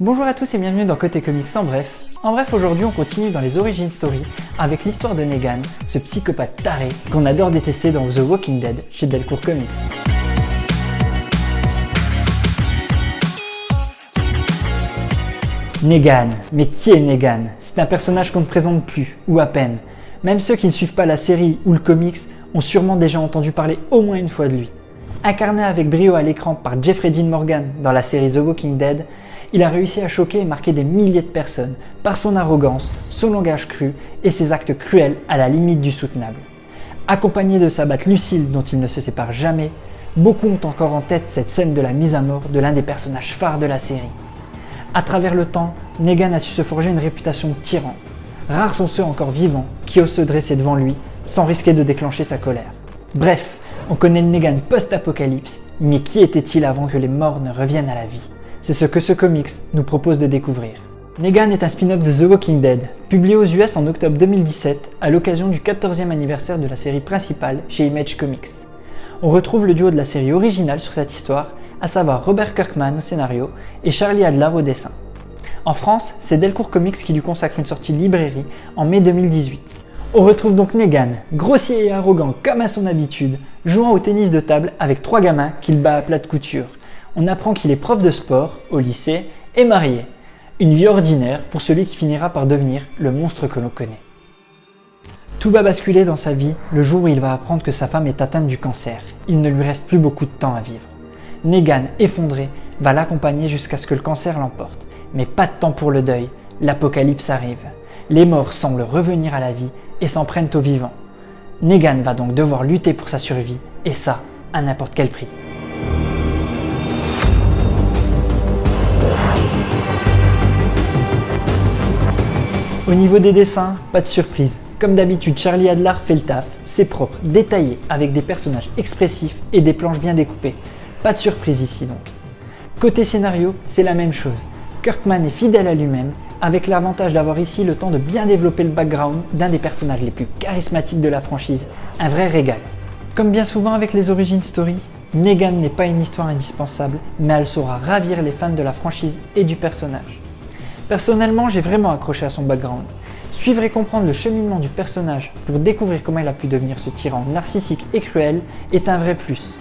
Bonjour à tous et bienvenue dans Côté Comics en bref. En bref, aujourd'hui on continue dans les origin story avec l'histoire de Negan, ce psychopathe taré qu'on adore détester dans The Walking Dead chez Delcourt Comics. Negan. Mais qui est Negan? C'est un personnage qu'on ne présente plus, ou à peine. Même ceux qui ne suivent pas la série ou le comics ont sûrement déjà entendu parler au moins une fois de lui. Incarné avec brio à l'écran par Jeffrey Dean Morgan dans la série The Walking Dead, il a réussi à choquer et marquer des milliers de personnes par son arrogance, son langage cru et ses actes cruels à la limite du soutenable. Accompagné de sa batte Lucille dont il ne se sépare jamais, beaucoup ont encore en tête cette scène de la mise à mort de l'un des personnages phares de la série. À travers le temps, Negan a su se forger une réputation de tyran. Rares sont ceux encore vivants qui osent se dresser devant lui sans risquer de déclencher sa colère. Bref, on connaît le Negan post-apocalypse, mais qui était-il avant que les morts ne reviennent à la vie? C'est ce que ce comics nous propose de découvrir. Negan est un spin-off de The Walking Dead, publié aux US en octobre 2017 à l'occasion du 14e anniversaire de la série principale chez Image Comics. On retrouve le duo de la série originale sur cette histoire à savoir Robert Kirkman au scénario et Charlie Adler au dessin. En France, c'est Delcourt Comics qui lui consacre une sortie librairie en mai 2018. On retrouve donc Negan, grossier et arrogant comme à son habitude, jouant au tennis de table avec trois gamins qu'il bat à plat de couture. On apprend qu'il est prof de sport au lycée et marié. Une vie ordinaire pour celui qui finira par devenir le monstre que l'on connaît. Tout va basculer dans sa vie le jour où il va apprendre que sa femme est atteinte du cancer. Il ne lui reste plus beaucoup de temps à vivre. Negan, effondré, va l'accompagner jusqu'à ce que le cancer l'emporte. Mais pas de temps pour le deuil, l'apocalypse arrive. Les morts semblent revenir à la vie et s'en prennent aux vivants. Negan va donc devoir lutter pour sa survie, et ça, à n'importe quel prix. Au niveau des dessins, pas de surprise. Comme d'habitude, Charlie Adler fait le taf, c'est propre, détaillé, avec des personnages expressifs et des planches bien découpées. Pas de surprise ici donc. Côté scénario, c'est la même chose. Kirkman est fidèle à lui-même, avec l'avantage d'avoir ici le temps de bien développer le background d'un des personnages les plus charismatiques de la franchise, un vrai régal. Comme bien souvent avec les origin story, Negan n'est pas une histoire indispensable, mais elle saura ravir les fans de la franchise et du personnage. Personnellement, j'ai vraiment accroché à son background. Suivre et comprendre le cheminement du personnage pour découvrir comment il a pu devenir ce tyran narcissique et cruel est un vrai plus.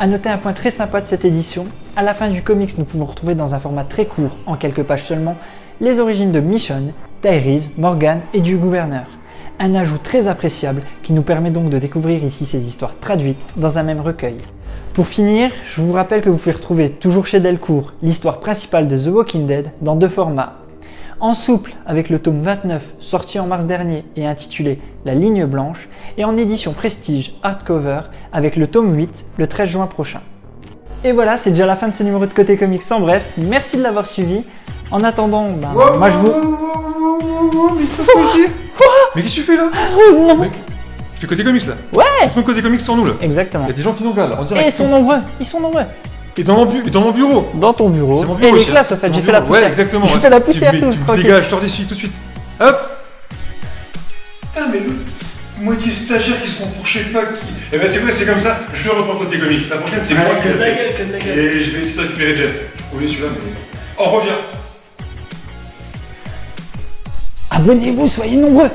A noter un point très sympa de cette édition, à la fin du comics nous pouvons retrouver dans un format très court, en quelques pages seulement, les origines de Michonne, Tyrese, Morgan et du gouverneur. Un ajout très appréciable qui nous permet donc de découvrir ici ces histoires traduites dans un même recueil. Pour finir, je vous rappelle que vous pouvez retrouver toujours chez Delcourt l'histoire principale de The Walking Dead dans deux formats, en souple avec le tome 29 sorti en mars dernier et intitulé La ligne blanche et en édition prestige hardcover avec le tome 8 le 13 juin prochain. Et voilà, c'est déjà la fin de ce numéro de Côté Comics en bref, merci de l'avoir suivi. En attendant, ben, moi je vous... Mais qu'est-ce que tu fais là Oh non Mec, tu fais côté comics là Ouais Tu fais côté comics sans nous là Exactement. Il y a des gens qui nous regardent là, en Et direct. ils sont nombreux, ils sont nombreux. Et dans mon, bu- et dans mon bureau Dans ton bureau. C'est mon Et bureau les aussi, classes en fait, C'est j'ai fait la poussière. Ouais, exactement. J'ai fait la Tu poussière tout, Tu me tranquille. dégages, je sors d'ici tout de suite. Hop Putain, mais le moitié stagiaire qui se prend pour chez fac qui. Eh ben, tu sais quoi, c'est comme ça, je reprends côté comics. La prochaine, c'est moi qui la fais. Et je vais essayer de récupérer Jeff. Oui, celui-là, mais. On revient Abonnez-vous, soyez nombreux.